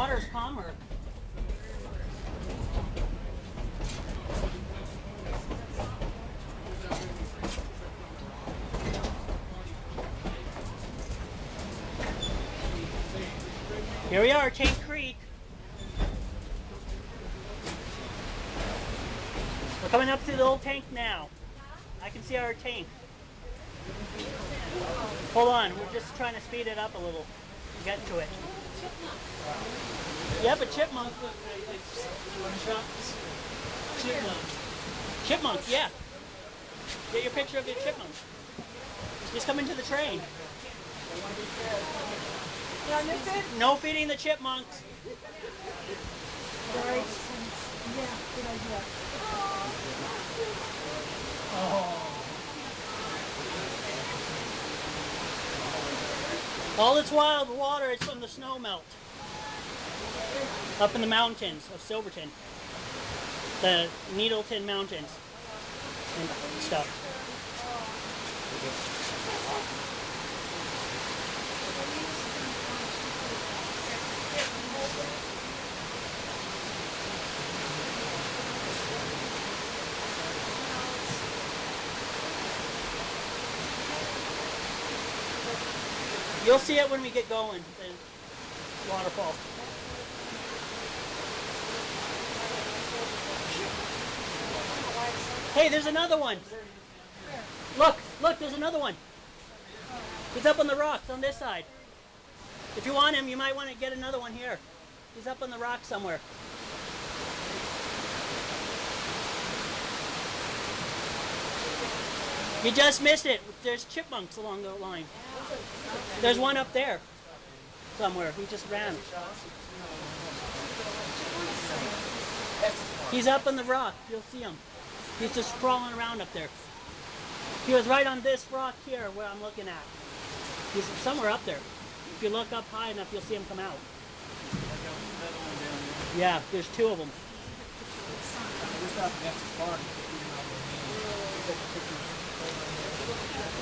water's calmer. Here we are, Tank Creek. We're coming up to the old tank now. I can see our tank. Hold on, we're just trying to speed it up a little get to it. Yeah, but chipmunk. Chipmunk. Chipmunk, yeah. Get your picture of your chipmunk. Just come into the train. Yeah, they said. No feeding the chipmunks. Right. Yeah, good idea. Oh. All this wild water is from the snow melt. Up in the mountains of Silverton. The Needleton Mountains and stuff. You'll see it when we get going, the waterfall. Hey, there's another one. Look, look, there's another one. He's up on the rocks on this side. If you want him, you might want to get another one here. He's up on the rock somewhere. You just missed it. There's chipmunks along the line. There's one up there somewhere. He just ran. He's up on the rock. You'll see him. He's just crawling around up there. He was right on this rock here where I'm looking at. He's somewhere up there. If you look up high enough, you'll see him come out. Yeah, there's two of them.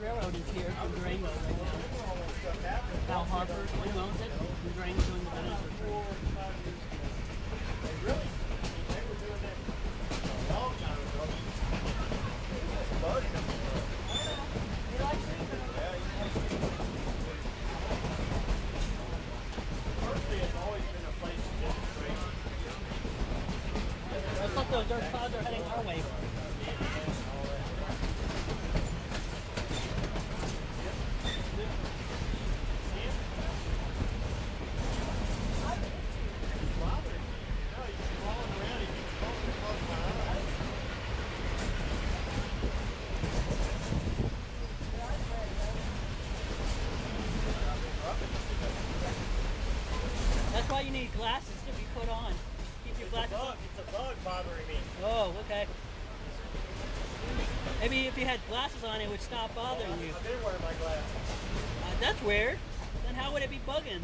railroaded why you need glasses to be put on. Keep your it's glasses a bug. on. It's a bug bothering me. Oh, okay. Maybe if you had glasses on, it would stop bothering you. I've been wearing my glasses. Uh, that's weird. Then how would it be bugging?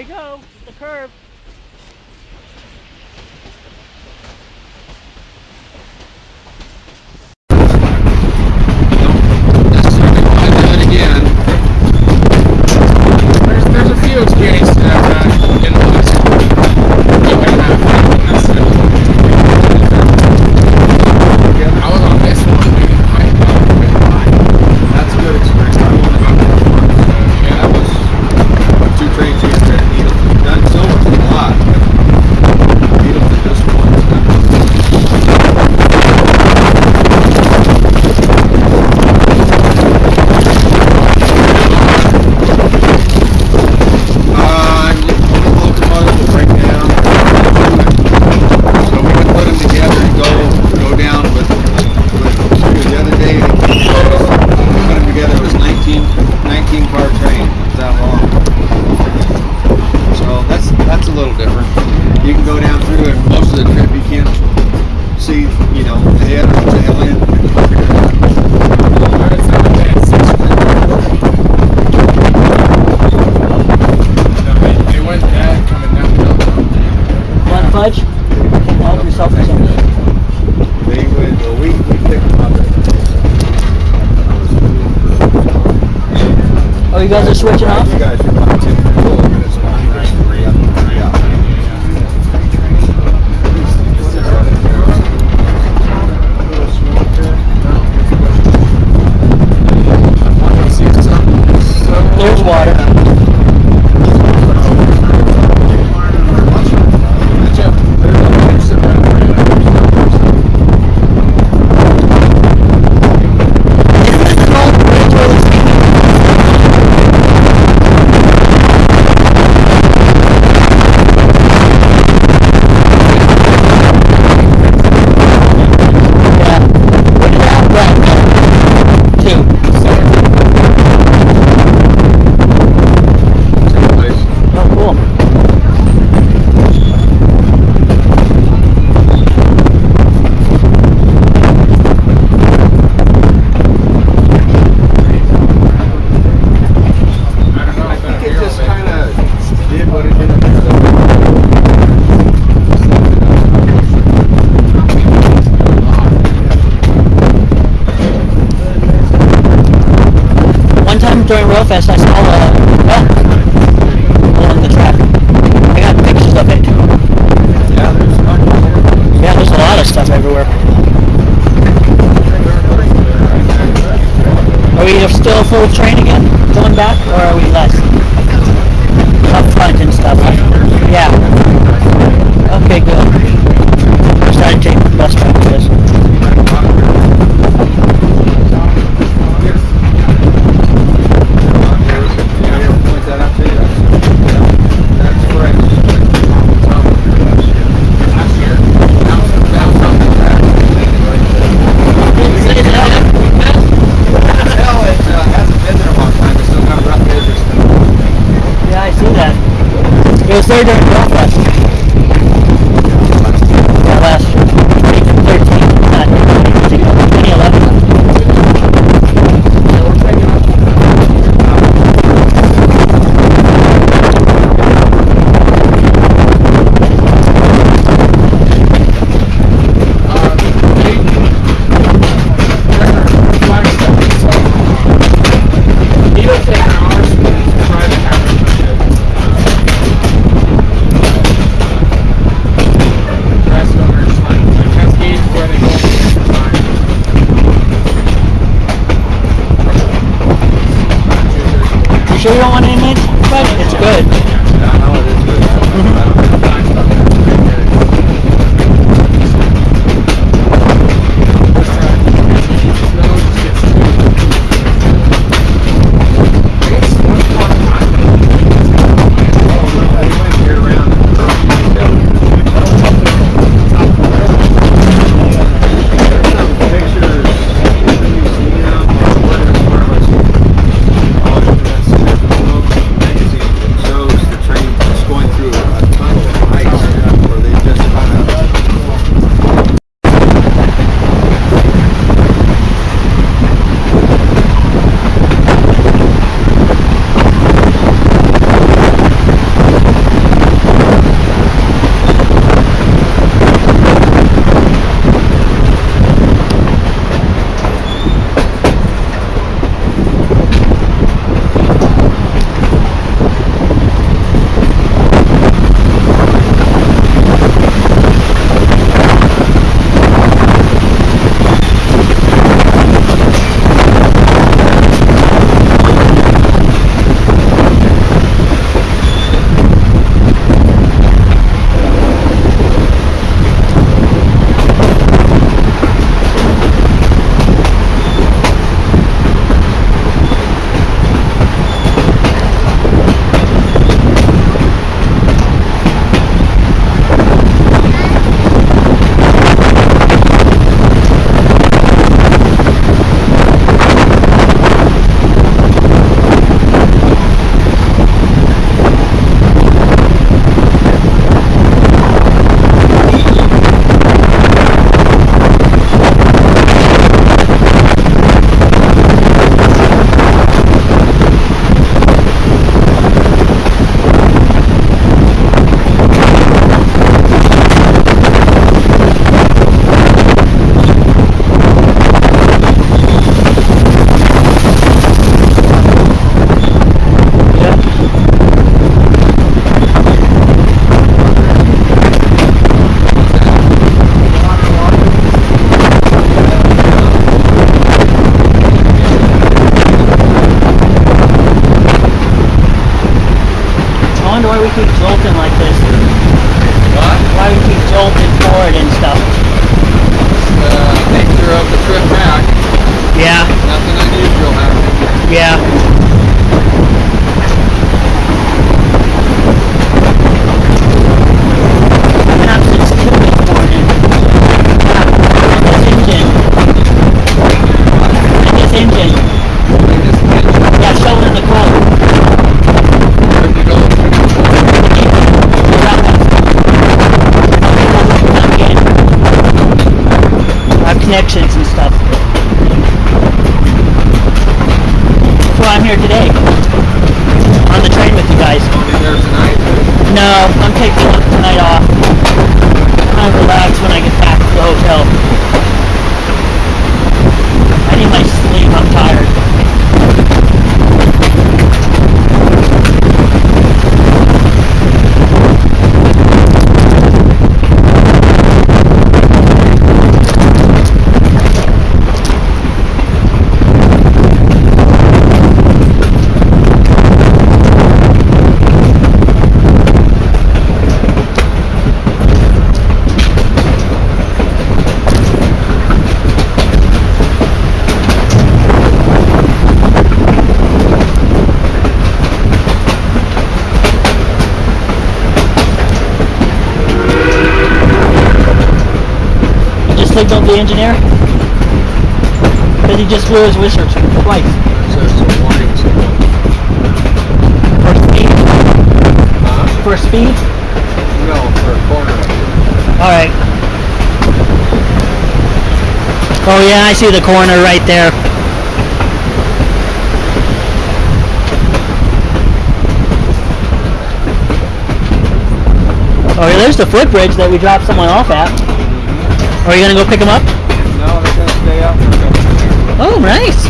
we go. The curve. It was there during Belfast. He just blew twice. So it's a warning signal. For speed? Huh? For speed? No, for a corner. Alright. Oh yeah, I see the corner right there. Oh, yeah, there's the footbridge that we dropped someone off at. Mm-hmm. Are you gonna go pick him up? No, they're gonna stay out for a couple Oh, nice.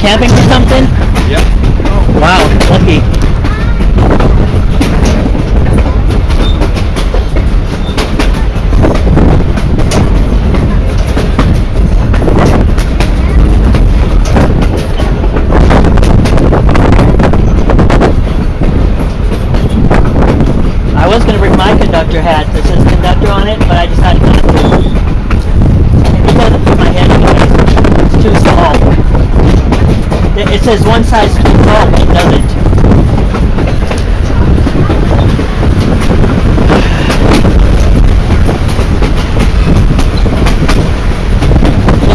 Camping or something? Yep. Wow, lucky. I was gonna bring my conductor hat that says conductor on it, but I decided not to. It doesn't fit my head anyway. It's too small. It it says one size fits all, doesn't.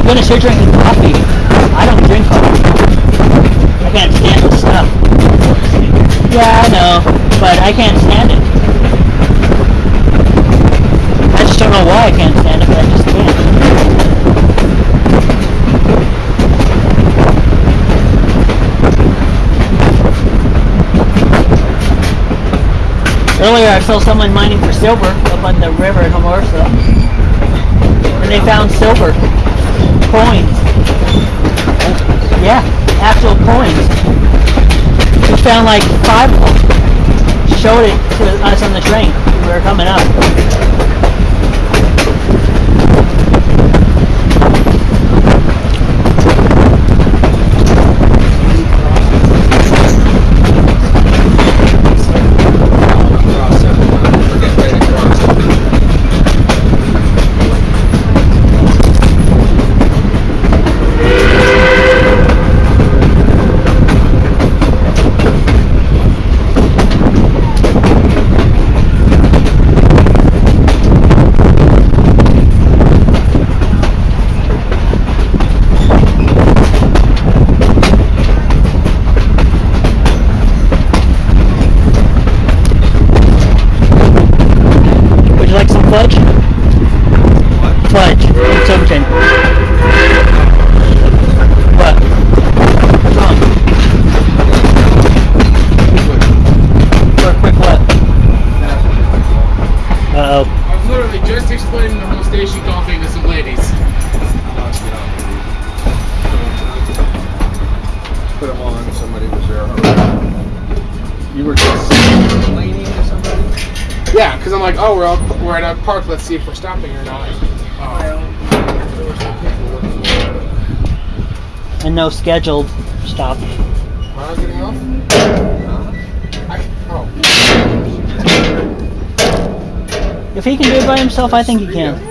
Goodness, you're drinking coffee. I don't drink coffee. I can't stand the stuff. Yeah, I know, but I can't stand it. I just don't know why I can't stand it, but I just can't. Earlier I saw someone mining for silver up on the river in Hermosa. And they found silver. Coins. Yeah, actual coins. We found like five of them. Showed it to us on the train. We were coming up. Oh, we're, we're at a park. Let's see if we're stopping or not. Uh, And no scheduled stop. huh? Miles getting off? I, oh. If he can do it by himself, I think he can.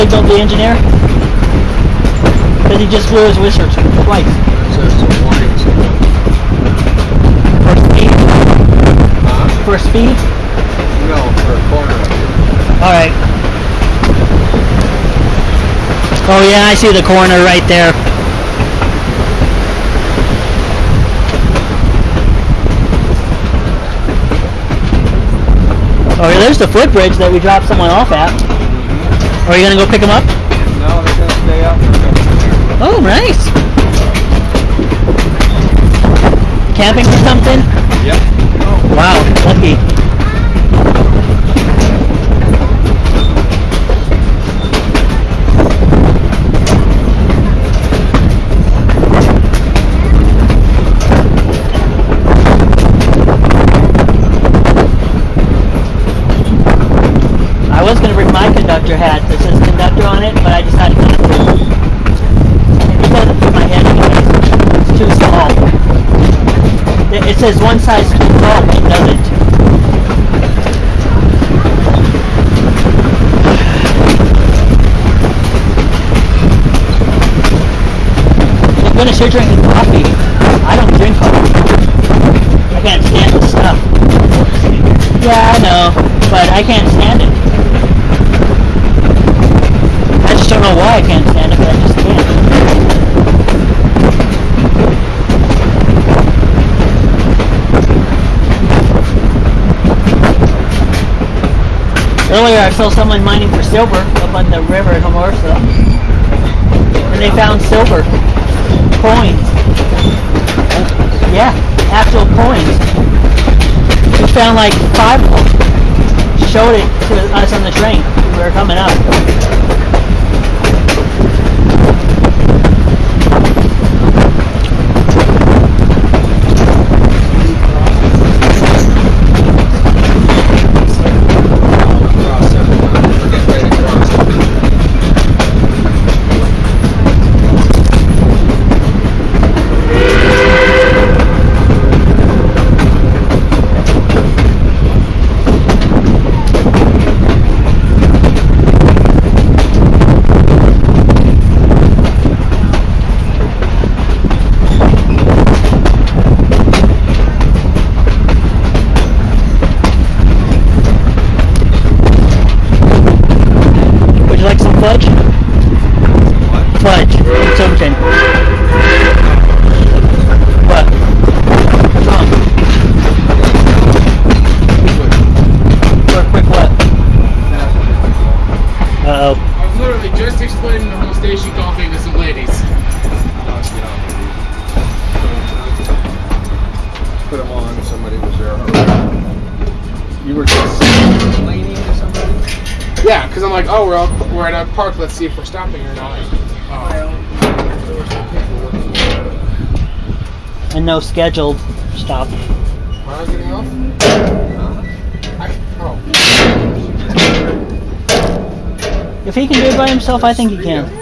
Signaled the engineer? Because he just blew his whistles twice. Says some warnings. For speed? Huh? For speed? No, for a corner. Alright. Oh yeah, I see the corner right there. Oh, there's the footbridge that we dropped someone off at. Are you gonna go pick him up? No, they're gonna stay out for. Oh, nice. Camping or something? Yep. Wow, lucky. was going to bring my conductor hat that says conductor on it, but I decided not to. My head it's too small. It, it says one size small. all, it doesn't. If you're going to start drinking coffee, I don't drink coffee. I can't stand the stuff. Yeah, I know, but I can't stand it just don't know why I can't stand it, but I just can't. Earlier, I saw someone mining for silver up on the river in Hermosa. And they found silver coins. Yeah, actual coins. We found like five of them. Showed it to us on the train. We were coming up. Cross seven times. We're getting ready to cross. Would you like some fudge? What? Fudge from Silverton. What? For a quick what? Uh oh. I was literally just explaining the whole station coffee to some ladies. Let's get on. Put them on. Somebody was there. You were just complaining to somebody? Yeah, because I'm like, oh, we're, all, we're at a park. Let's see if we're stopping or not. Oh. There were some people working there. And no scheduled stop. If he can do it by himself, I think he can.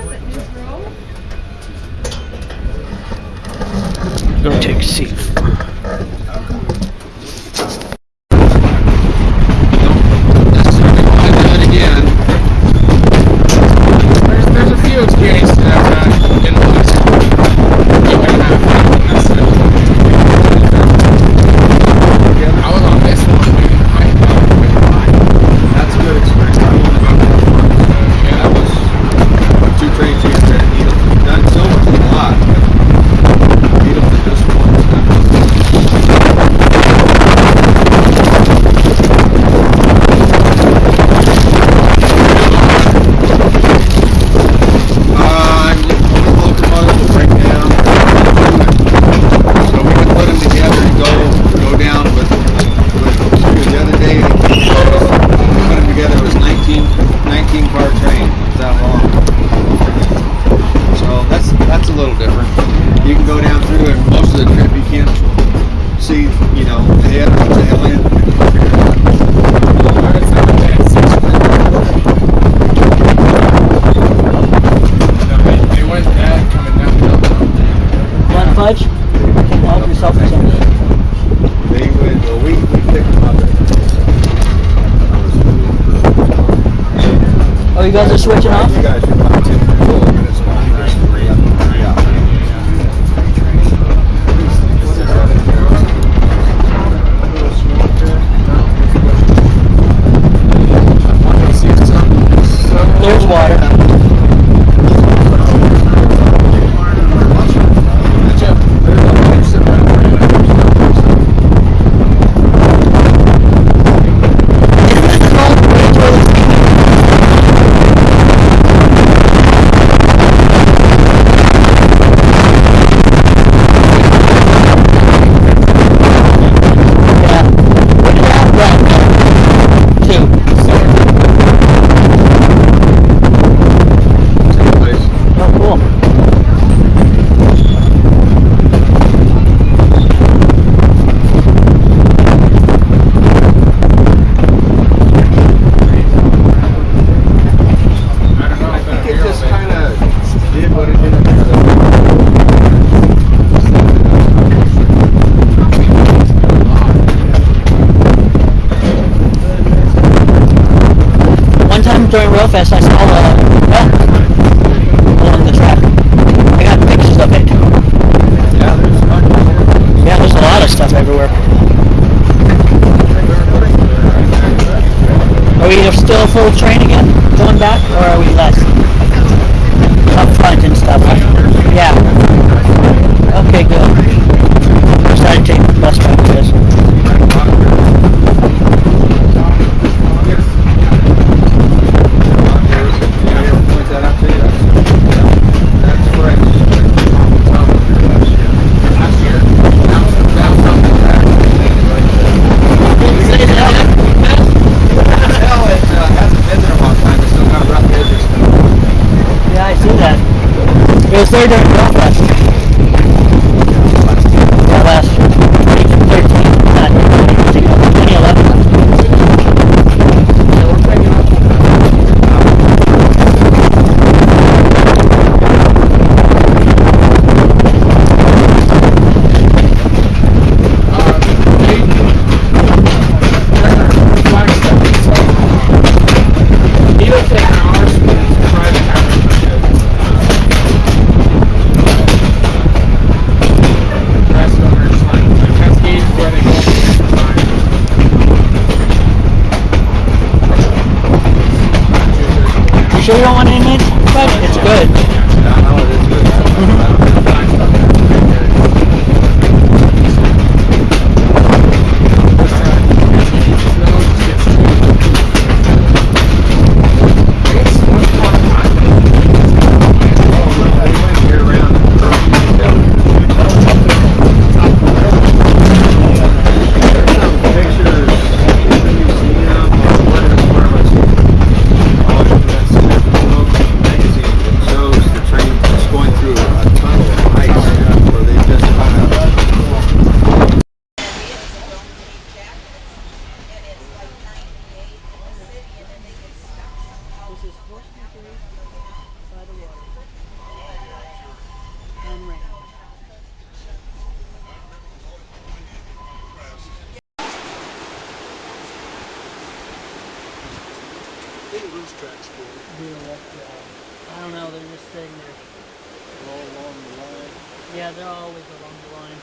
I don't know, they're just sitting there. They're all along the line? Yeah, they're always along the line.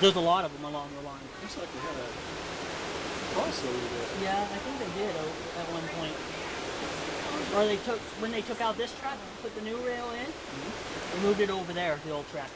There's a lot of them along the line. Looks like they had a crossover there. Yeah, I think they did at one point. Or they took, when they took out this track, put the new rail in, mm -hmm. they moved it over there, the old track.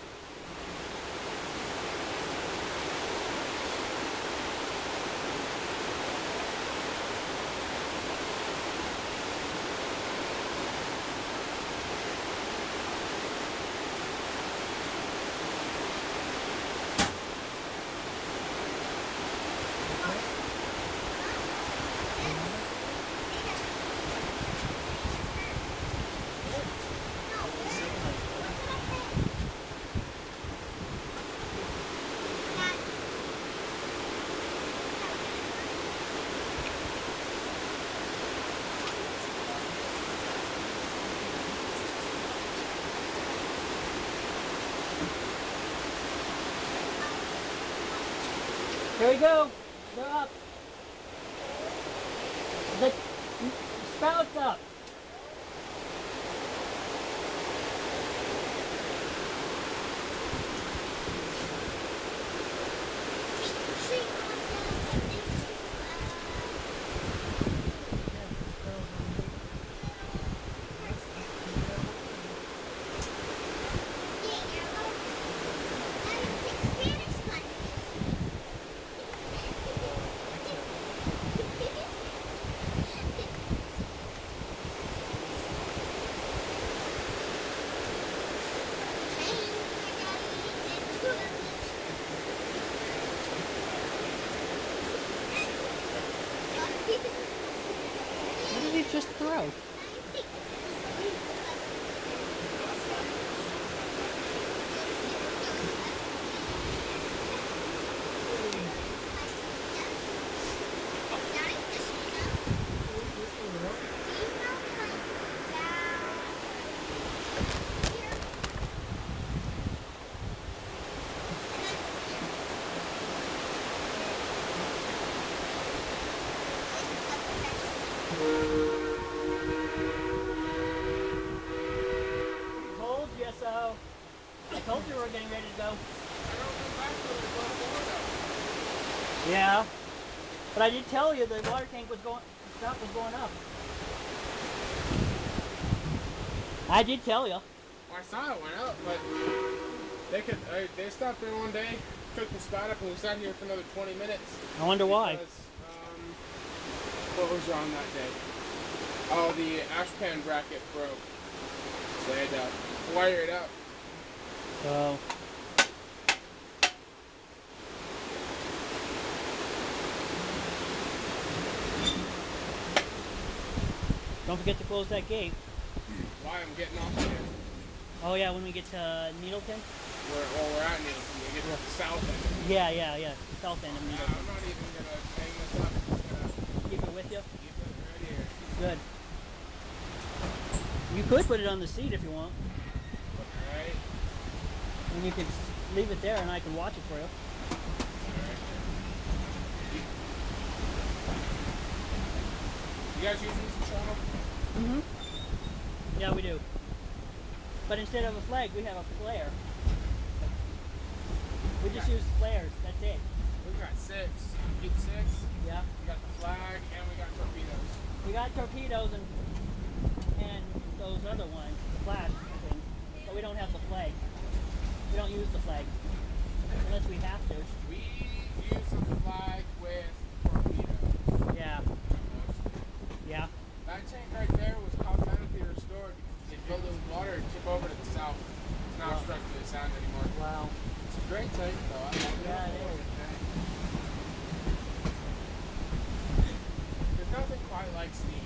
There we go. But I did tell you the water tank was going, stuff was going up. I did tell you. Well, I saw it went up, but they could. Uh, they stopped there one day, took the spot up, and we sat here for another 20 minutes. I wonder because, why. Um, what was wrong that day? Oh, the ash pan bracket broke, so they had to wire it up. So. Don't forget to close that gate. Why I'm getting off here. Oh yeah, when we get to Needleton. We're, well, we're at Nielsen. We get to the south end. Yeah, yeah, yeah. South end of Yeah, Needleton. I'm not even gonna hang this up. Gonna Keep it with you. keep it right here. Good. You could put it on the seat if you want, Alright. and you could leave it there, and I can watch it for you. Alright. You guys use these in Toronto? Mm-hmm. Yeah, we do. But instead of a flag, we have a flare. We just use flares. That's it. We've got six. Keep six. Yeah. We got the flag and we got torpedoes. We got torpedoes and and those other ones, the flash things, but we don't have the flag. We don't use the flag unless we have to. We use the flag with torpedoes. Yeah. That tank right there was cosmetically restored because they filled it with water and tip over to the south. It's not Wow. the sound anymore. Wow. It's a great tank though. I love it. Yeah, it is. There's nothing quite like steam.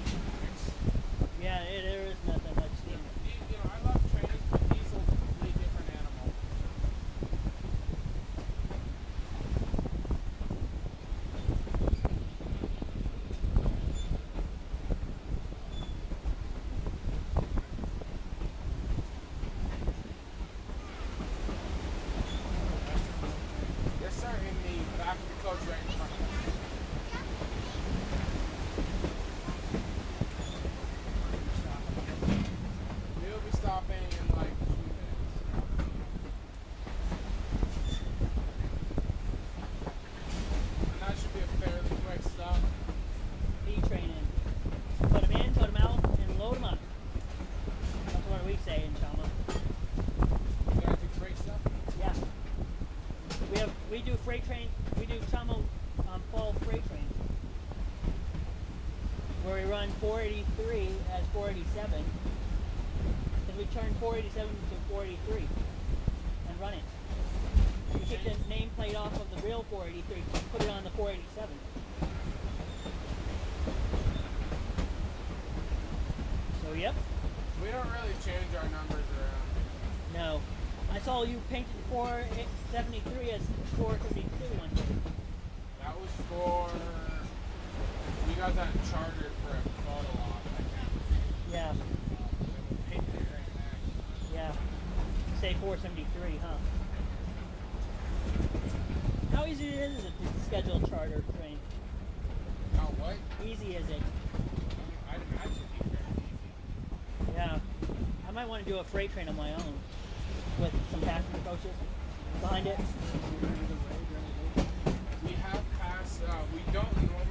It's, Yeah, it, there is nothing like steam. you, you know, I love trains, but diesel's a completely different animal. Yes, sir. In the back of the coach, right in front of us. We'll be stopping in like two minutes. And that should be a fairly quick stop. B train in. Put them in, put them out, and load them up. That's what we say in Chama. You gotta do freight stuff. Yeah. We have we do freight train. We do Chama um, fall freight trains where we run 483 as 487 because we turn 487 to 483 and run it. We take the nameplate off of the real 483, put it on the 487. So yep. We don't really change our numbers around. No. I saw you painted 473 as 472 one day. That was for. We got that chartered for a photo op. I. Yeah, and we painted it right back. yeah. Say 473, huh? How easy is it to schedule a charter train? Now what? Easy is it? I'd imagine it'd be easy. Yeah. I might want to do a freight train of my own with some passenger coaches behind it. We have passed. Uh, we don't normally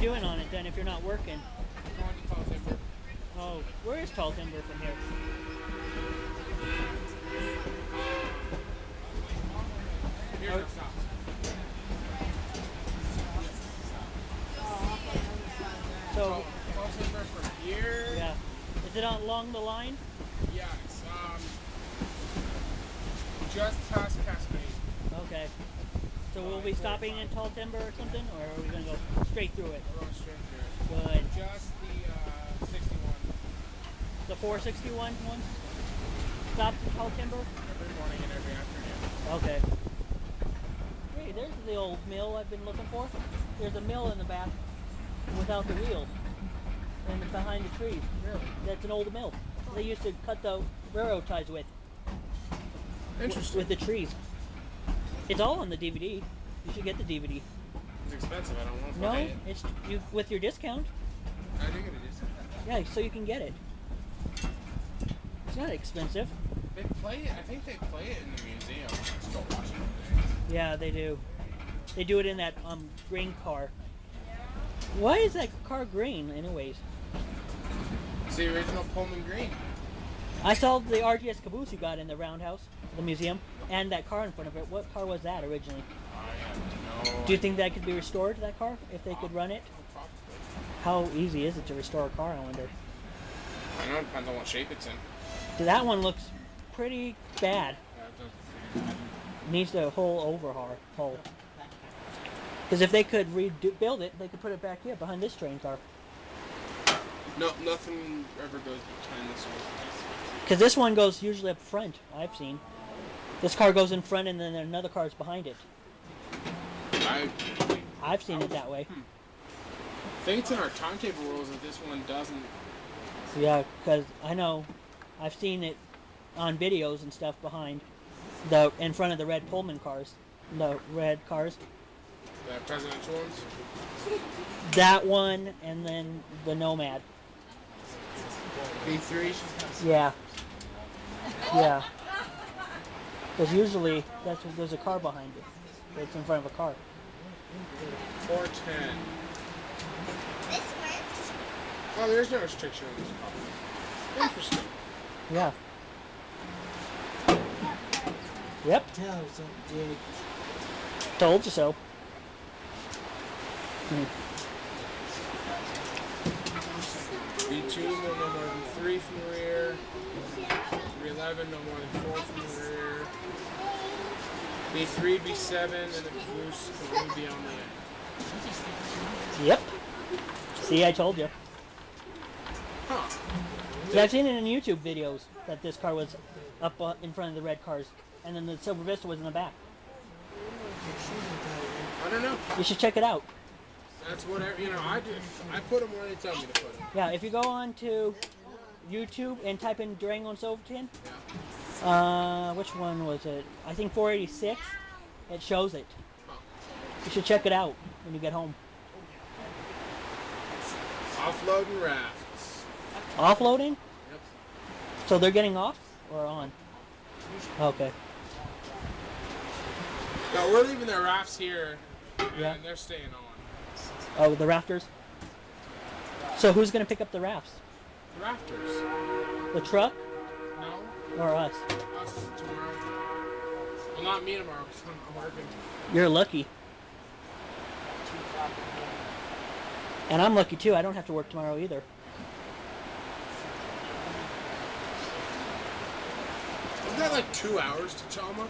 doing on it then if you're not working? Going to Tall Timber. Oh, where is Tall Timber from here? Here's oh. stop. So, Tall Timber from here. Yeah. Is it along the line? Yeah, it's um, just past Cascade. Okay. So we'll be stopping in Tall Timber or something, or are we going to go straight through it? 461 one? Stop Tall Timber? every morning and every afternoon. Okay. Hey, there's the old mill I've been looking for. There's a mill in the back without the wheels. And behind the trees. Really? That's an old mill. They used to cut the railroad ties with. Interesting. With the trees. It's all on the DVD. You should get the DVD. It's expensive. I don't want to No, it. it's you with your discount. I do get a discount. Yeah, so you can get it. Not expensive. They play it. I think they play it in the museum. Still watch it. Yeah, they do. They do it in that um green car. Why is that car green, anyways? It's the original Pullman Green. I saw the RGS caboose you got in the roundhouse, the museum, and that car in front of it. What car was that originally? No. Do you think that could be restored, that car, if they could run it? Probably. How easy is it to restore a car, I wonder? I know it depends on what shape it's in. That one looks pretty bad. Yeah, it does. Needs a whole overhaul. Whole. Because if they could rebuild it, they could put it back here behind this train car. No, nothing ever goes behind this one. Because this one goes usually up front, I've seen. This car goes in front and then another car is behind it. I I've seen it that way. Hmm. think it's in our timetable rules that this one doesn't. Yeah, because I know I've seen it on videos and stuff behind the in front of the red Pullman cars, the red cars. The presidential ones. That one and then the Nomad. B3. Yeah. Yeah. Because usually that's there's a car behind it. It's in front of a car. 410. This way. Oh, there's no restriction on this car. Interesting. Yeah. Yep. Tell some dig. Told you so. Hmm. B2, no more than three from the rear. 311, no more than four from the rear. B3, B7, and the caboose can only be on the end. Yep. See, I told you. Huh. I've seen it in YouTube videos that this car was up uh, in front of the red cars, and then the Silver Vista was in the back. I don't know. You should check it out. That's whatever, you know, I do. I put them where they tell me to put them. Yeah, if you go on to YouTube and type in Durango and Silverton, Yeah. uh, which one was it? I think 486. It shows it. Huh. You should check it out when you get home. Offloading rafts. Offloading? Yep. So they're getting off or on? Okay. No, we're leaving the rafts here, Yeah. and they're staying on. Oh, the rafters. So who's gonna pick up the rafts? The rafters. The truck No, or us? us tomorrow. Well, not me tomorrow, because I'm working. You're lucky. And I'm lucky too. I don't have to work tomorrow either. That like two hours to Chama?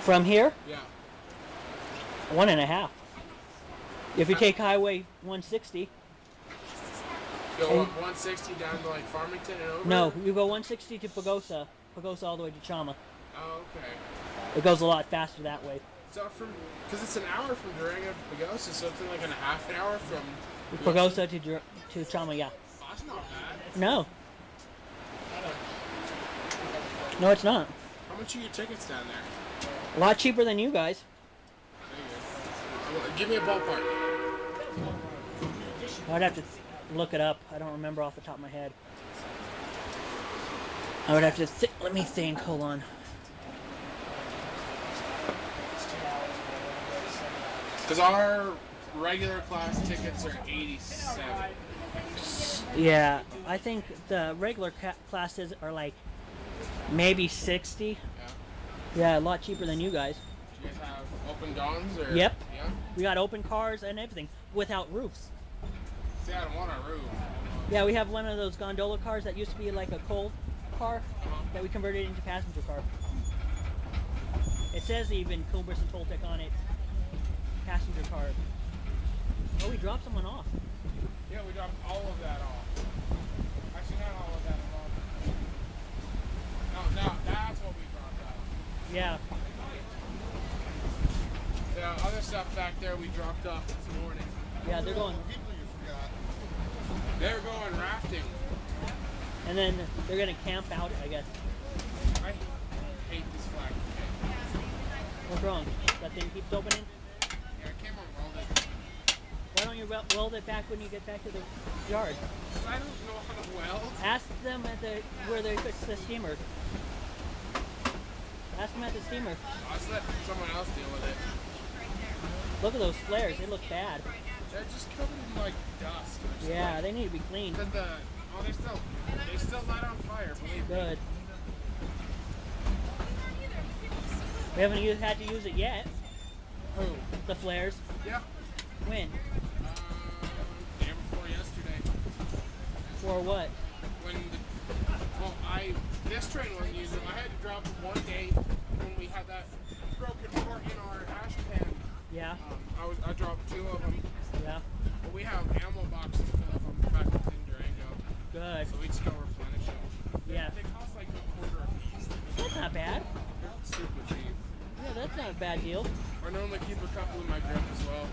From here, Yeah. one and a half. If you take Highway 160, Go And- up 160 down to like Farmington and over? no, you go 160 to Pagosa, Pagosa all the way to Chama. Oh, okay. It goes a lot faster that way. So from, because it's an hour from Durango to Pagosa, so it's like an half an hour from Pagosa to Dur- to Chama, yeah. That's not bad. No. No, it's not. How much are your tickets down there? A lot cheaper than you guys. Go. Give me a ballpark. I'd have to look it up. I don't remember off the top of my head. I would have to th- let me think. Hold on. Because our regular class tickets are 87. Yeah, I think the regular classes are like maybe 60. Yeah. Yeah, a lot cheaper than you guys. Do you guys have open guns or? Yep. Yeah. We got open cars and everything without roofs. See, I don't want a roof. Yeah, we have one of those gondola cars that used to be like a coal car Uh-huh. that we converted into passenger car. It says even Cumbres and Toltec on it. Passenger car. Oh, we dropped someone off. Yeah, we dropped all of that off. Actually, not all of that off. No, no, that's what we dropped off. Yeah. The other stuff back there we dropped off this morning. Yeah, they're going. People you forgot. They're going rafting. And then they're gonna camp out, I guess. I hate this flag. Okay. What's wrong? That thing keeps opening? Yeah, I came on welded. Why don't you wel- weld it back when you get back to the yard? I don't know how to weld. Ask them at the where they fix the steamer. Ask them at the steamer. I'll just let someone else deal with it. Look at those flares. They look bad. They're just covered in like dust. Yeah, they need to be cleaned. The oh, they're still they're still light on fire. Believe me. Good. We haven't u- had to use it yet. Who? The flares. Yeah. When? Um, day before yesterday. For what? When the well, I this train wasn't using. I had to drop it one day when we had that broken part in our ash pan. Yeah. Um, I was I dropped two of them. Yeah. But we have ammo boxes full of them back in Durango, Good. so we just go replenish them. Yeah. They cost like a quarter a piece. That's not bad. They're super cheap. Yeah, that's not a bad deal. I normally keep a couple in my grip as well.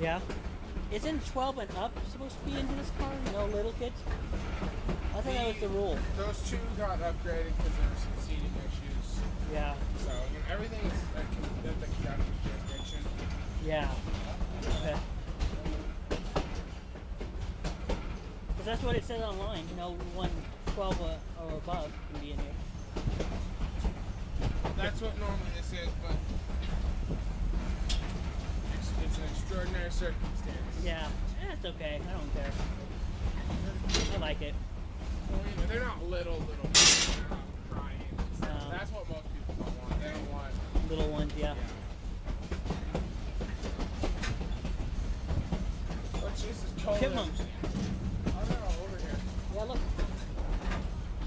Yeah. Isn't 12 and up supposed to be into this car? No little kids? Thought that was the rule. Those two got upgraded because there were some seating issues. Yeah. So you know, everything is like, at the captain's jurisdiction. Yeah. Okay. Because that's what it says online. You know, one 12 uh, or above can be in here. That's what normally this is, but it's, it's an extraordinary circumstance. Yeah. Eh, it's okay. I don't care. I like it. Well, you know, they're not little, little. They're not crying. No. That's what most people don't want. They don't want. Little ones, yeah. What's this is cold. Chipmunks. Oh, over here. Yeah, look.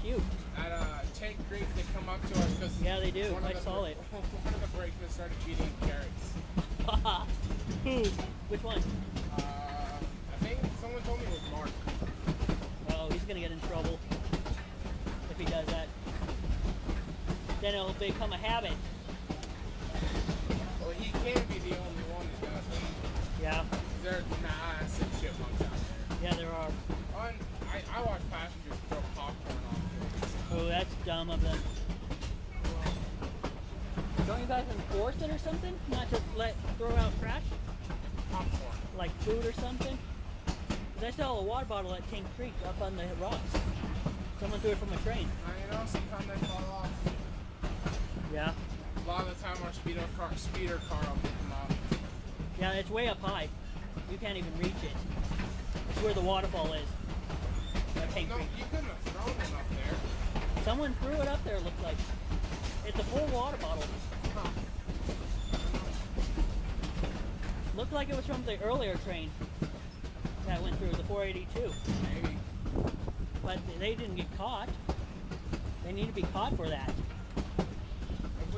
Cute. At uh, Tank Creek, they come up to us because Yeah, they do. I the saw it. One of the brakemen started eating carrots. Who? Which one? Uh, I think someone told me it was Mark. Oh, he's gonna get in trouble if he does that. Then it'll become a habit. Well, he can't be the only one that does it. Yeah. There's massive chipmunks out there. Yeah, there are. Oh, I, I watch passengers throw popcorn on kids. Oh, that's dumb of them. Don't you guys enforce it or something? Not just let throw out trash Popcorn. like food or something? 'Cause I saw a water bottle at King Creek up on the rocks. Someone threw it from a train. Now, you know, sometimes they fall off. Yeah. A lot of the time, our speedo car, speeder car will pick them up. Yeah, it's way up high. You can't even reach it. It's where the waterfall is. King No, you couldn't have thrown it up there. Someone threw it up there, it looked like. It's a full water bottle. Huh. Looked like it was from the earlier train that went through, the 482. Maybe. But they didn't get caught. They need to be caught for that.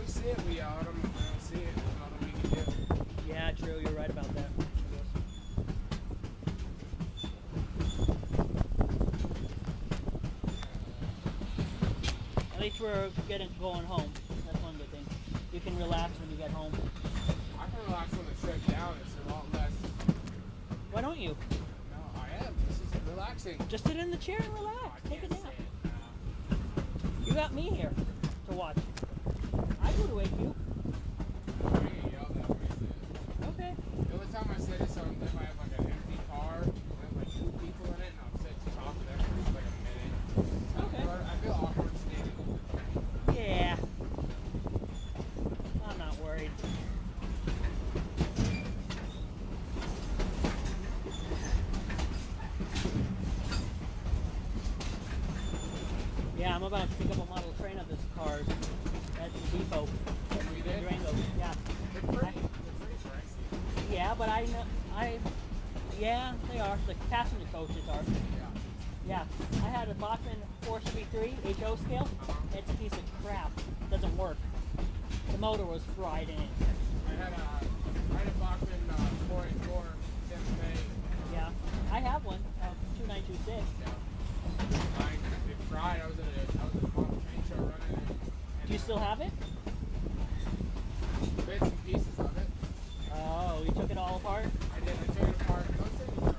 We see it, we them. If we don't see it, there's nothing we can do. Yeah, true, you're right about that. At least we're getting going home. That's one good thing. You can relax when you get home. I can relax when the trip down. It's a lot less. Why don't you? No, I am. This is relaxing. Just sit in the chair and I relax. Take a can't nap. You got me here to watch. I would wake you. I get yelled at if I sit. Okay. The only time I sit is on if I have like an empty car and have like two people in it, and sit to talk to them for just like a minute. Okay. But I feel awkward standing. Yeah. I'm not worried. Yeah, I'm about to pick up a model train of this cars depot You? Durango. Yeah. They're pretty. They're pretty pricey. Yeah, but I know I yeah, they are. The passenger coaches are. Yeah. Yeah, I had a Bachmann 473 HO scale. It's a piece of crap. Doesn't work. The motor was fried in it. I had a I had a Bachmann uh, 484 Santa Fe. um, Yeah, I have one. Uh, 2926. Yeah. Mine, it fried. I was at a I was at a model train show running it. Do you uh, still have it? bits and pieces of it? Oh, you took it all apart? I did. I took it apart. Those things are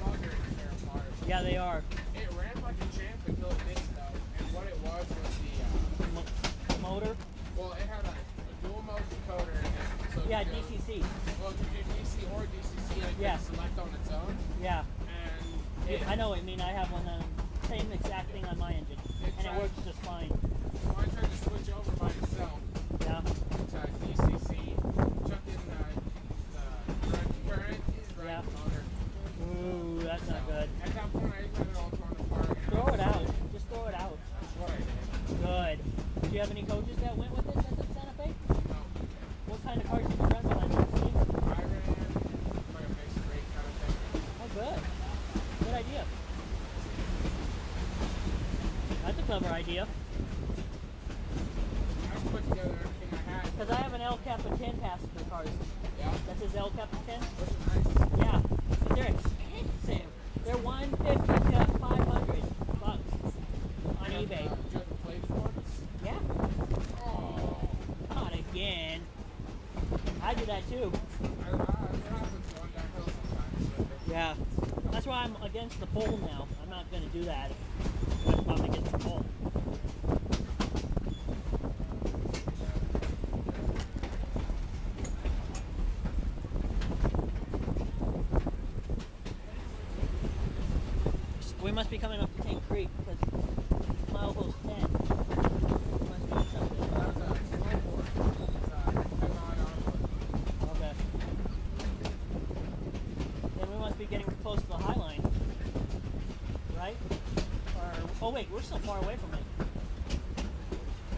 bugger to tear apart. Yeah, they are. It ran like a champ until it didn't though. And what it was was the uh, The, mo- the motor? well, it had a, a dual mode decoder in it. So Yeah, it could go- DCC. Well, it could do DC or DCC, and it Yeah. could select on its own. Yeah, And it, I know what you mean. I have one. Um, same exact thing on my engine, It and it tried- works just fine. When I tried to switch over by itself Yeah. to DCC, chucked in the, the direct current, it Yeah. yeah. the motor. Ooh, that's not So, good. At that point, I just had it all torn apart. and I Throw was it out. like, Just throw it out. That's what I did. Good. Do you have any coaches that went with it? That's in Santa Fe. No, What kind of cars did you run behind the steamer? I ran like a mixed rate kind of thing. Oh, good. Good idea. That's a clever idea. I put together everything I had. Because I have an El Capitan passenger cars. Yeah, That says El Capitan. those nice. Yeah, but they're expensive. They're 150 to 500 bucks on Do eBay. the- do you have ones? Yeah, Oh, not again. I do that too. I, I, what happens going downhill sometimes with. Yeah. That's why I'm against the pole now. I'm not going to do that. I'm probably against the pole. We must be coming up to Tank Creek because milepost 10. Must be something. That's a snowboard. It's a head-on onboard. Okay. Then we must be getting close to the High Line. Right? Or still far away from it.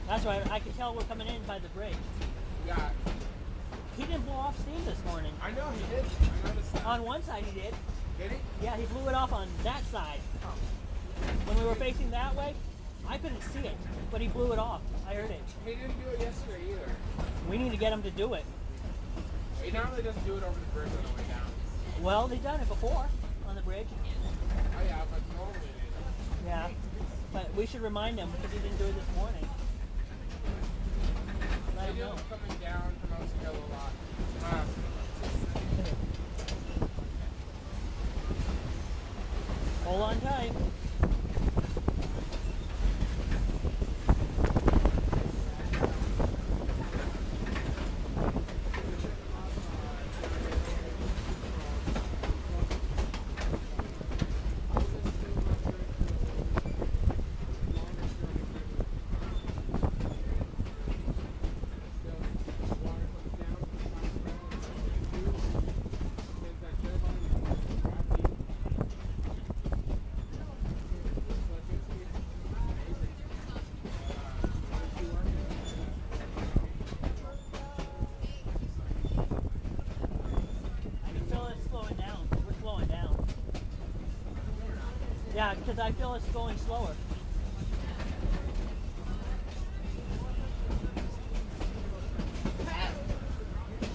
That's right. I can tell we're coming in by the bridge. Yeah, He didn't blow off steam this morning. I know he did. I noticed that. On one side he did. did he? Yeah, he blew it off on that side. Oh. When we were facing that way, I couldn't see it, but he blew it off. I heard it. He didn't do it yesterday either. We need to get him to do it. He normally doesn't do it over the bridge on the way down. Well, they've done it before on the bridge. Oh yeah, but normally they don't. Yeah. But we should remind him because he didn't do it this morning. They know. coming down from Oaks Hill a lot. Uh, Hold on tight. I can feel it slowing down. We're slowing down. Yeah, because I feel it's going slower.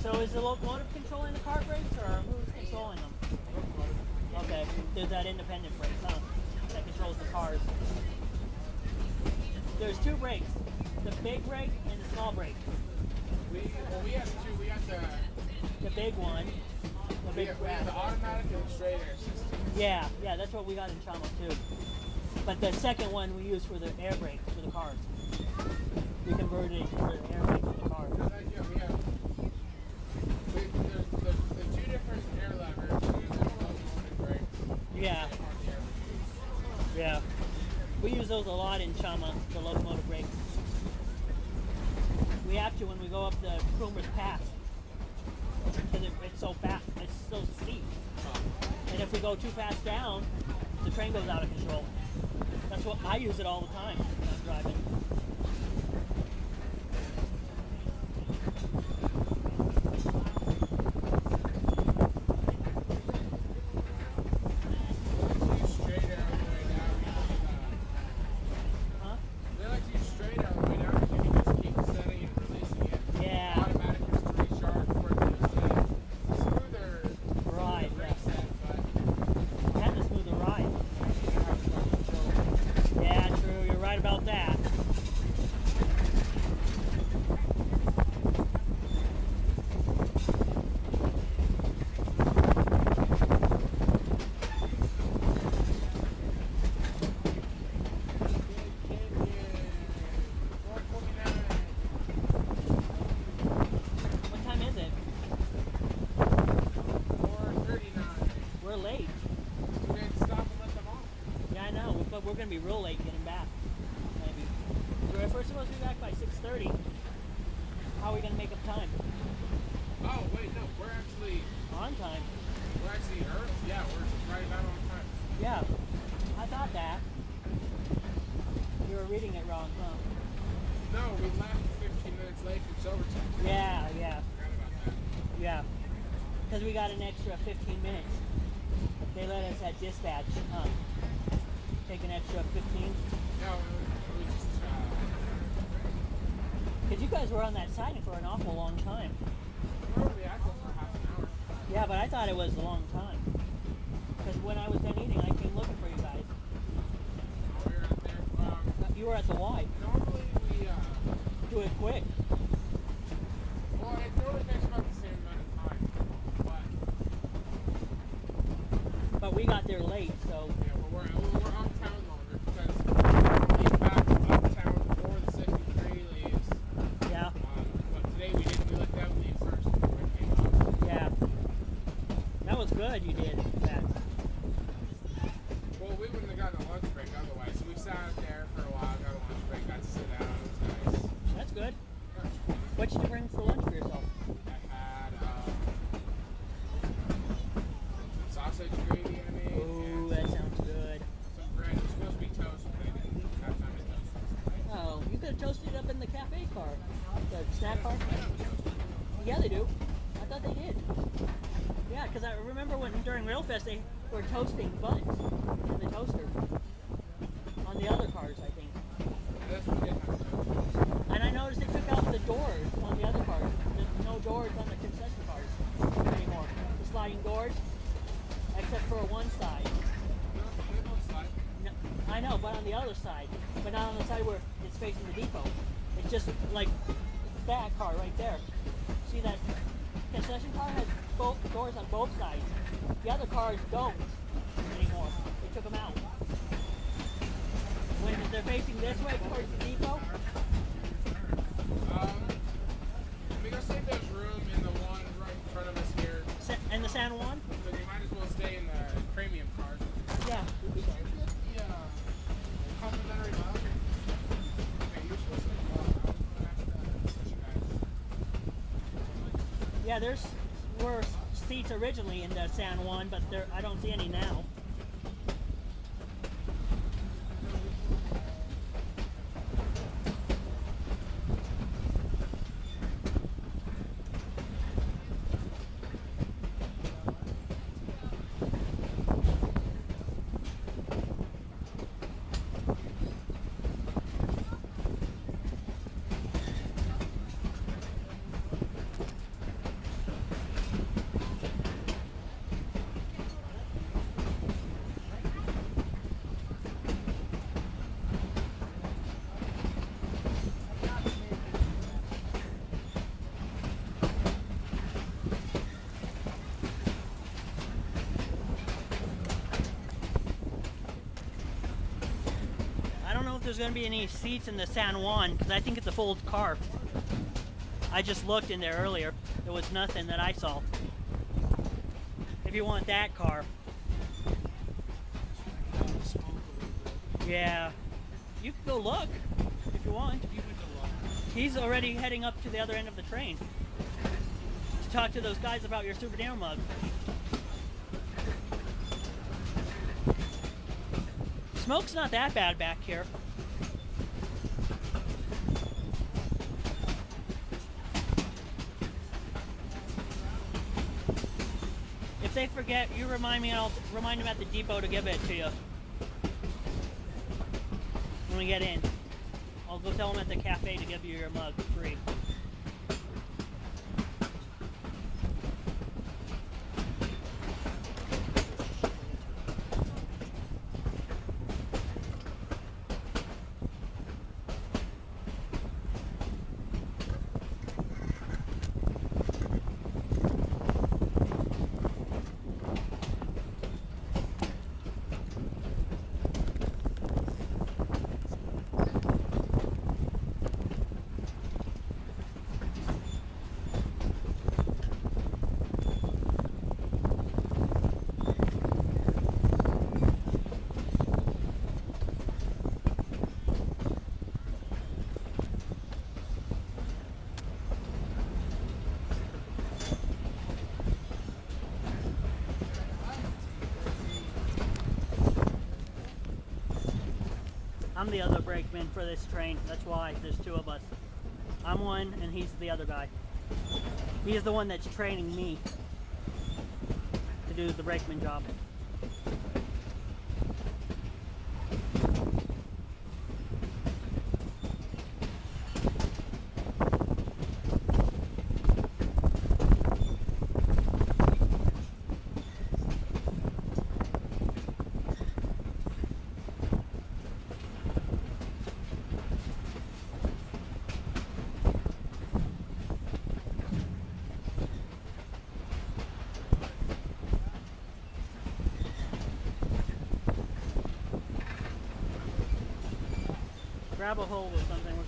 So is the locomotive controlling the car brakes or who's controlling them? Okay, there's that independent brake, huh? That controls the cars. There's two brakes. The big brake and the small brake. we, well, we have two. We got the, The big one. The we big have, we have the automatic and the straight air system. Yeah, yeah, that's what we got in Chama too. But the second one we use for the air brake for the cars. We converted it for the air brake for the cars. Because like, yeah, we have we, there's, there's the two different air levers and then there's locomotive brakes. Yeah, They hardly ever use. yeah. We use those a lot in Chama, the locomotive brakes. We have to when we go up the Cumbres Pass. Because it, it's so fast, it's so steep. And if we go too fast down, the train goes out of control. That's what I use it all the time when I'm driving. We use straight air on the way down. We gonna be real late getting back. Maybe. We're supposed to be back by 6:30. How are we gonna make up time? Oh wait, no, we're actually On time. we're actually Earth. Yeah, we're right about on time. Yeah. I thought that. You were reading it wrong, huh? No, we left 15 minutes late for overtime. Yeah, yeah, Forgot about that. yeah. Because we got an extra 15 minutes. They let us at dispatch. Um, take an extra 15. No, it was, it was just uh, Because you guys were on that siding for an awful long time. we were at for half an hour. Yeah, but I thought it was a long time. Because when I was done eating, I came looking for you guys. Oh, we were out there. Um, You were at the Y. normally we uh, Do it quick. Yeah, there's were seats originally in the San Juan, but there I don't see any now. I don't know if there's going to be any seats in the San Juan because I think it's a full car. I just looked in there earlier. There was nothing that I saw. If you want that car, yeah, you can go look if you want. He's already heading up to the other end of the train to talk to those guys about your souvenir mug. Smoke's not that bad back here. If they forget, you remind me, I'll remind them at the depot to give it to you when we get in. I'll go tell them at the cafe to give you your mug for this train. That's why there's two of us. I'm one, and he's the other guy. He's the one that's training me to do the brakeman job. grab a hold of something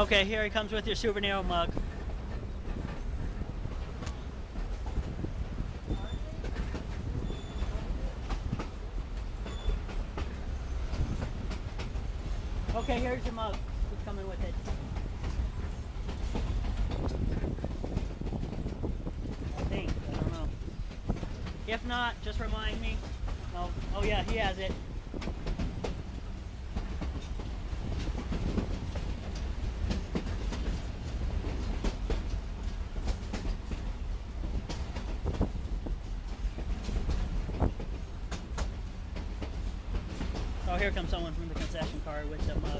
Okay, here he comes with your souvenir mug. here comes someone from the concession car with some uh,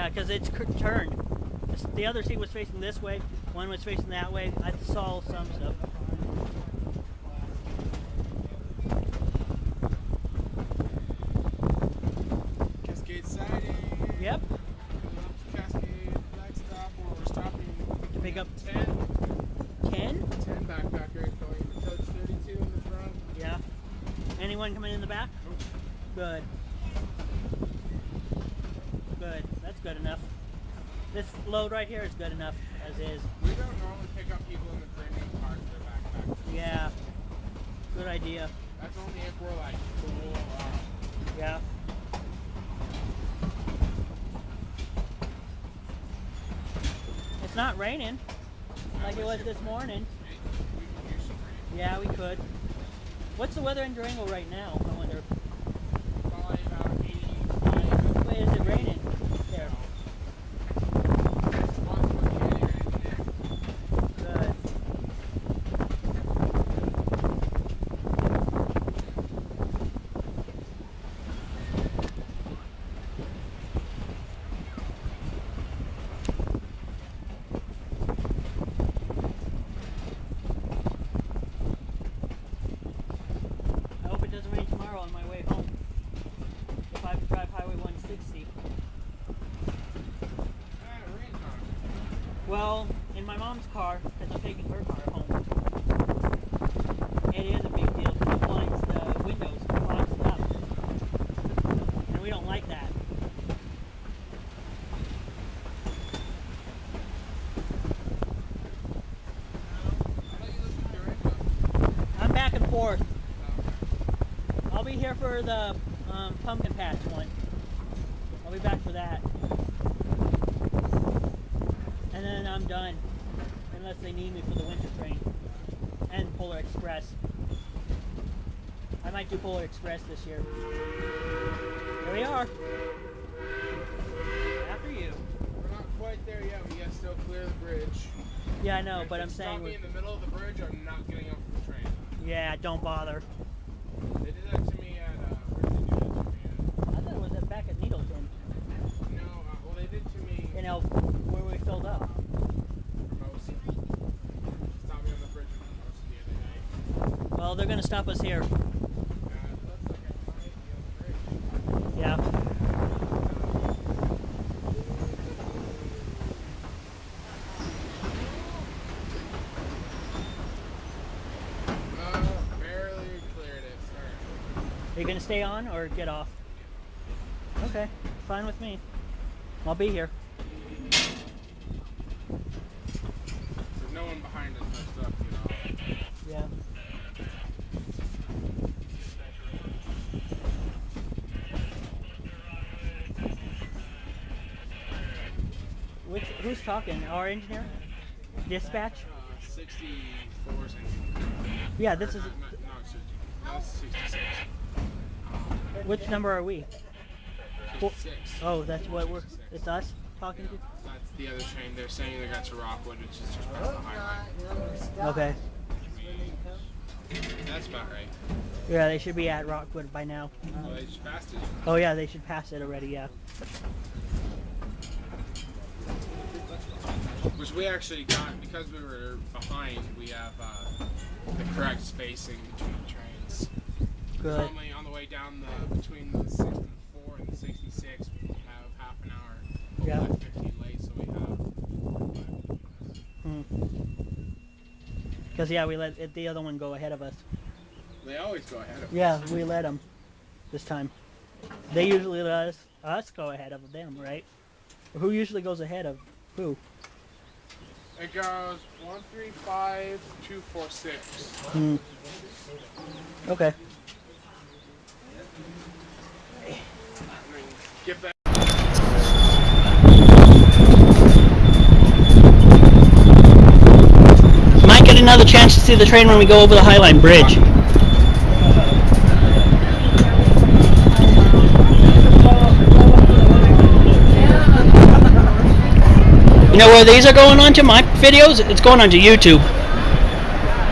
Yeah, because it's turned. The other seat was facing this way, one was facing that way. I saw some stuff. Load right here is good enough as is. We don't normally pick up people in the premium cars with their backpackers. Yeah. Good idea. That's only if we're like full. Um, Yeah. It's not raining like it was this morning. we can use some rain. Yeah, we could. What's the weather in Durango right now? I wonder. Probably about 85. Wait, is it raining? There. Once we're getting ready to Good. I hope it doesn't rain tomorrow on my way home. If I have to drive Highway 160. Ah, it rains on us. Well, in my mom's car, because I'm taking her car home. It is a big deal because it blinds the windows, clogs it up. And we don't like that. I thought you lived in Durango. I'm back and forth. Oh, I'll be here for the um, pumpkin patch one. I'll be back for that. And then I'm done. Unless they need me for the winter train. And Polar Express. I might do Polar Express this year. Here we are. After you. We're not quite there yet. We gotta still clear the bridge. Yeah, I know, If but I'm stop saying, me we're- in the middle of the bridge, I'm not getting off the train. yeah, don't bother. They did that to me at. Uh, where did they do that to me at? I thought it was at- back at Needleton. No, uh, well they did to me. You know, where we filled up. Hermosa. Stopped me on the bridge in Hermosa the other day. Well, they're gonna stop us here. Uh, it looks like I might be on the bridge. Yeah. Uh, barely cleared it. Sorry. Are you gonna stay on or get off? Okay, fine with me. I'll be here. Talking? Our engineer? Dispatch? Uh, 64 cents. Yeah, this is Not, not, not 60. No, 66. which number are we? Four- 66. Oh, that's what we're it's us talking Yeah, that's the other train. They're saying they got to Rockwood, which is just past the highway. Okay. That's about right. Yeah, they should be at Rockwood by now. Well, they just passed it. Oh yeah, they should pass it already, yeah. Which we actually got because we were behind. We have uh, the correct spacing between trains. Good. Normally on the way down the between the 64 and the 66, we have half an hour. Yeah. We 15 late, so we have. Because yeah, we let it, the other one go ahead of us. They always go ahead of Yeah, us. Yeah, we let them this time. They usually let us, us go ahead of them, right? Who usually goes ahead of who? It goes one three five two four six. Hmm. Okay. Get back. Might get another chance to see the train when we go over the Highline Bridge. You know where these are going on to my videos? It's going onto YouTube.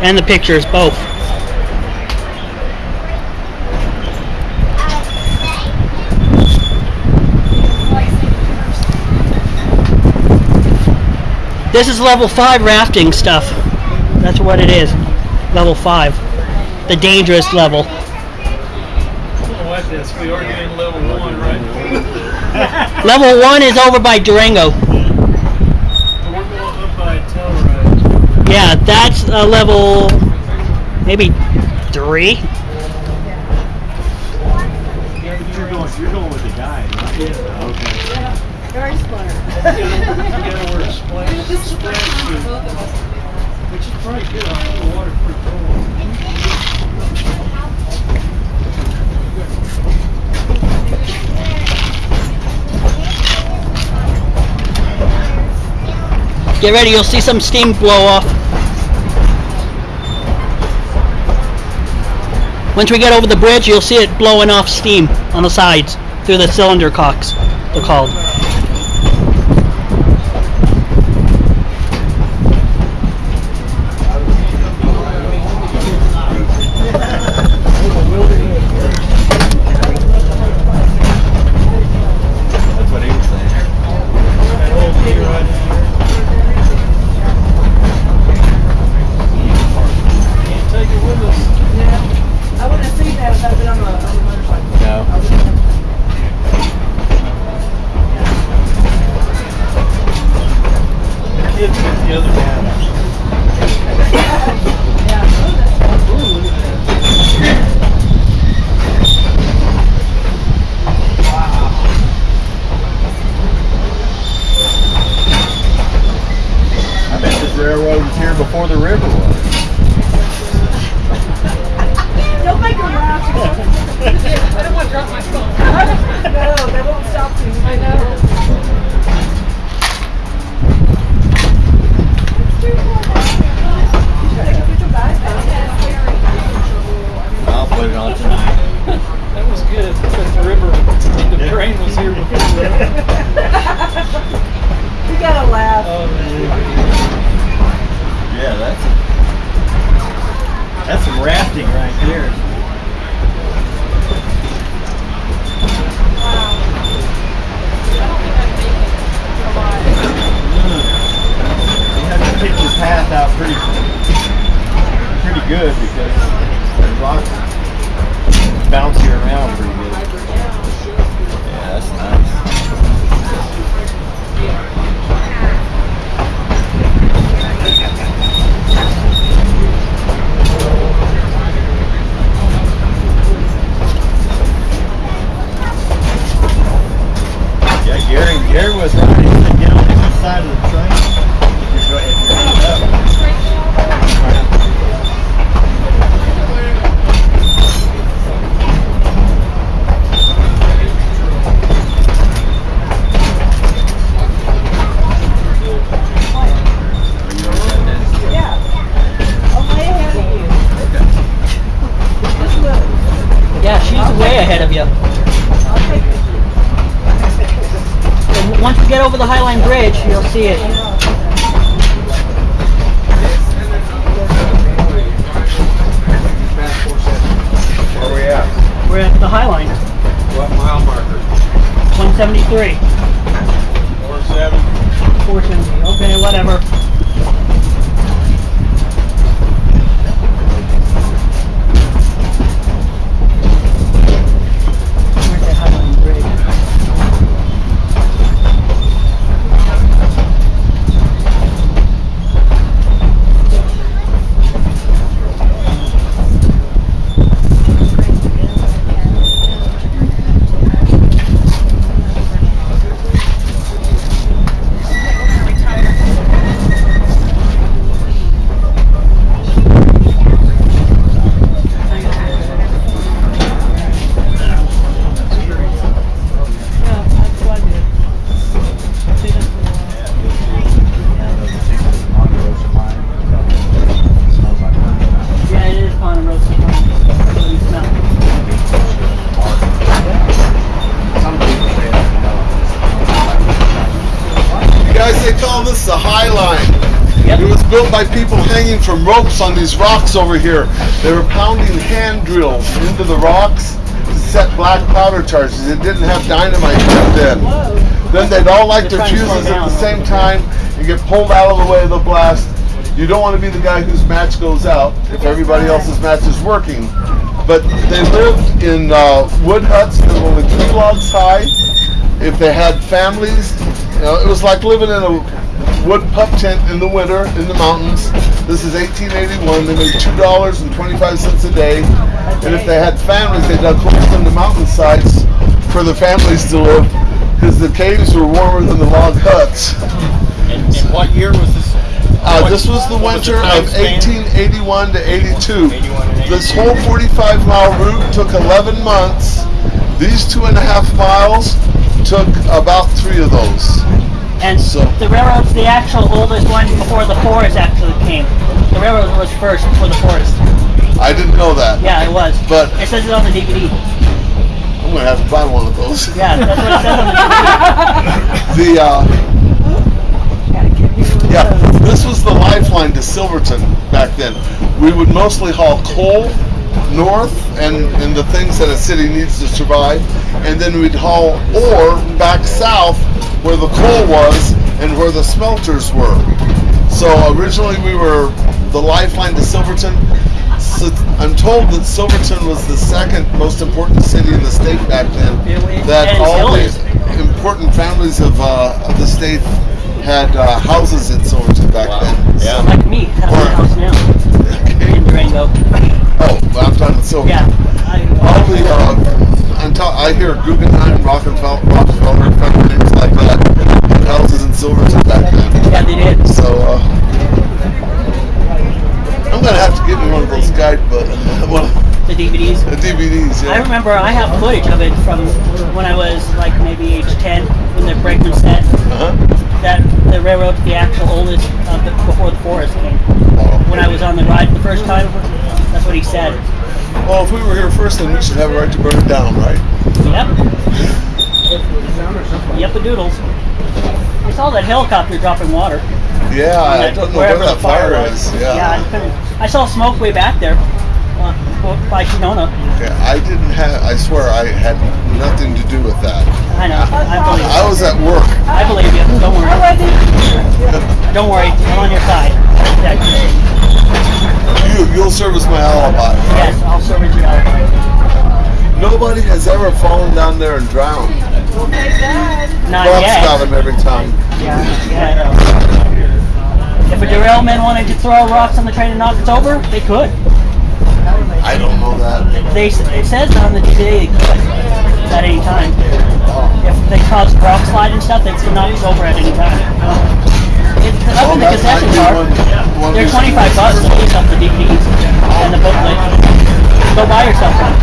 And the pictures, both. This is level 5 rafting stuff. That's what it is. Level 5. The dangerous level. What this? We are getting level one, right? Level one is over by Durango. But we're going up by Telluride. Yeah, that's uh, level maybe three. You're going, you're going with the? Yeah. Okay. Very smart. You a which is good. Get ready, you'll see some steam blow off. Once we get over the bridge, you'll see it blowing off steam on the sides through the cylinder cocks, they're called. Ropes on these rocks over here. They were pounding hand drills into the rocks to set black powder charges. It didn't have dynamite back then. Then they'd all light They're their trying fuses at the same time and get pulled out of the way of the blast. You don't want to be the guy whose match goes out if everybody else's match is working. But they lived in uh, wood huts that were only three logs high. If if they had families, you know, it was like living in a wood pup tent in the winter in the mountains. This is 1881. They made two dollars and twenty-five cents a day, and if they had families, they dug holes in the mountainsides for the families to live, because the caves were warmer than the log huts. And, and what year was this? Uh, What- this was the winter time of 1881 to 82. 81 and This whole 45 mile route took 11 months. These two and a half miles took about three of those. And So- the railroad's the actual oldest one before the forest actually came. The railroad was first before the forest. I didn't know that. Yeah, it was. But- it says it on the DVD. I'm gonna have to buy one of those. Yeah, that's what it says on the DVD. The uh, yeah, this was the lifeline to Silverton back then. We would mostly haul coal north and, and the things that a city needs to survive, and then we'd haul ore back south where the coal was and where the smelters were. So originally we were the lifeline to Silverton. So I'm told that Silverton was the second most important city in the state back then. That all the important families of, uh, of the state had uh, houses in Silverton back Wow. then. Yeah. Like me, have a house now in Oh, well, I'm talking. Yeah. I, All the, uh, I'm ta- I hear Guggenheim, Rockefeller, Rockefeller, companies like that, houses in Silverton back then. yeah, they did. So, uh, I'm gonna have to get me one of those guidebook, one of The DVDs. the DVDs. Yeah. I remember I have footage of it from when I was like maybe age 10 when the brakeman set. Uh-huh. that the railroad's the actual oldest of the, before the forest came. Wow. When I was on the ride the first time, that's what he said. Well, if we were here first, then we should have a right to burn it down, right? Yep. Yep, a doodles. I saw that helicopter dropping water. Yeah, I don't know where wherever that the fire fire is. Yeah, I, Yeah. couldn't, I saw smoke way back there uh, by Sonona. Okay, I didn't have. I swear, I had nothing to do with that. I know. I believe I was at work. I believe you. Don't worry. Don't worry. I'm on your side. Yeah, You, you'll serve as my alibi. Yes, I'll service you out. Nobody has ever fallen down there and drowned. Not Bugs yet. got him every time. Yeah, yeah. If a derailment wanted to throw rocks on the train and knock it over, they could. I don't know that. They it says on the DVD they could at any time. Oh. If they caused rock slide and stuff, they could knock us over at any time. It, up in the concession bar, they're 25 bucks a piece off the DVDs and the booklet. Go buy yourself one.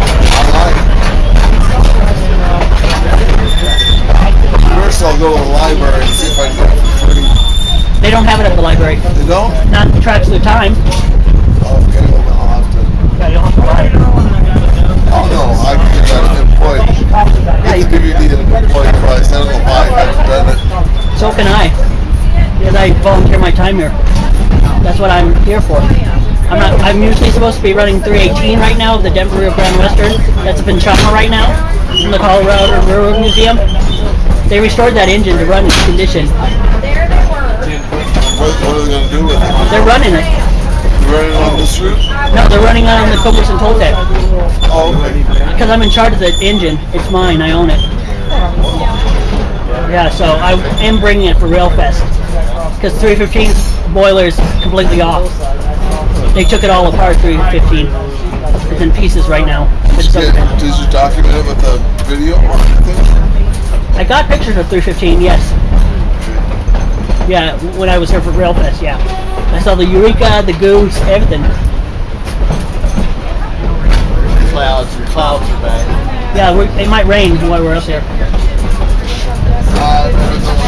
First, I'll go to the library and see if I can get free. They don't have it at the library. They don't? Not the tracks through time. Okay, well, I'll have to. Yeah, you'll have to buy it. Oh no, I can get that employed. Yeah, you It's DVD at an employed price. I don't know why I haven't done it. So can I. Because I volunteer my time here. That's what I'm here for. I'm not. I'm usually supposed to be running 318 right now, the Denver Rio Grande Western. That's up in Chama right now, in the Colorado Railroad Museum. They restored that engine to run its condition. There they were. What, what are they going to do with it? They're running it. You running on this route? No, they're running on the and Toltec. Oh. Because I'm in charge of the engine. It's mine. I own it. Yeah, so I am bringing it for Railfest. Because 315's boiler is completely off. They took it all apart, 315. It's in pieces right now. It's so- Did, did you document it with a video or anything? I got pictures of 315, yes. Yeah, when I was here for Railfest, yeah. I saw the Eureka, the Goose, everything. Clouds, clouds are bad. Yeah, we it might rain while we're up here. Uh,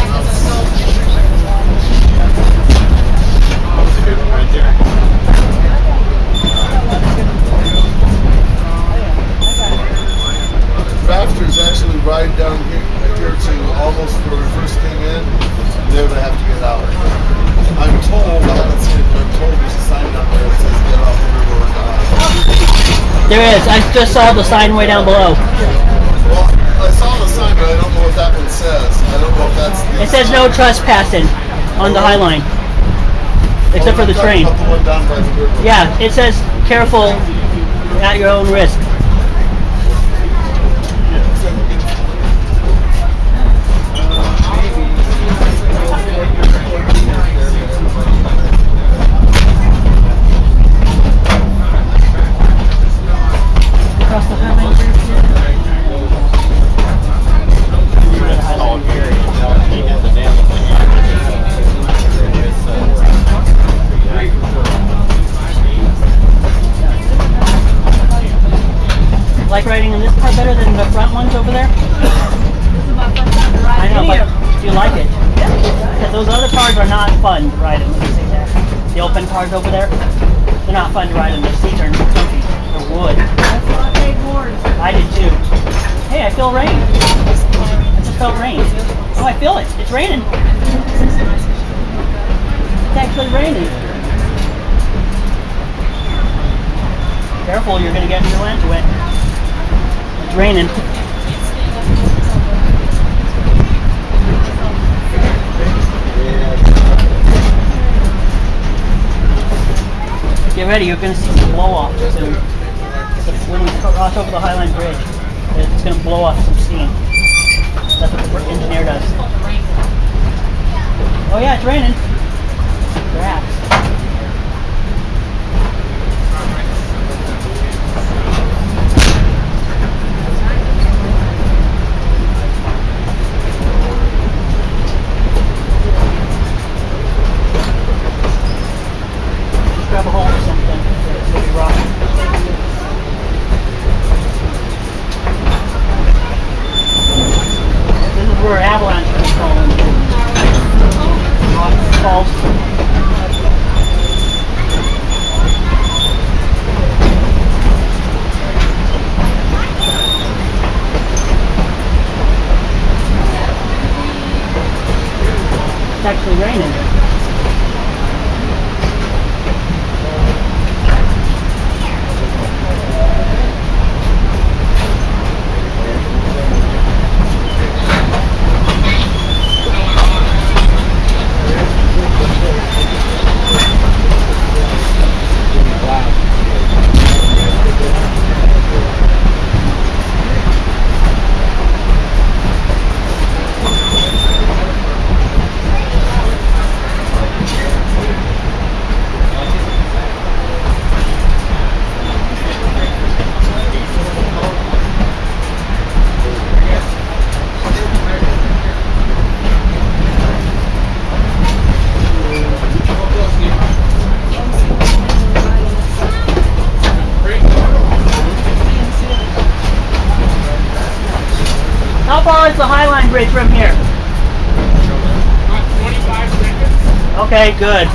ride down here, here to almost where we first came in. They would have to get out. I'm told, I haven't seen it, but I'm told there's a sign down there that says get off River uh, There is. I just saw the sign way down below. Well, I saw the sign, but I don't know what that one says. I don't know if that's the. It says no trespassing on the High Line, except for the train. the one down by the river. Yeah, it says careful at your own risk. raining. Get ready, you're going to see some blow off soon. When we cross over the Highline Bridge, it's going to blow off some steam. That's what the engineer does. Oh yeah, it's raining. Perhaps. Okay, good.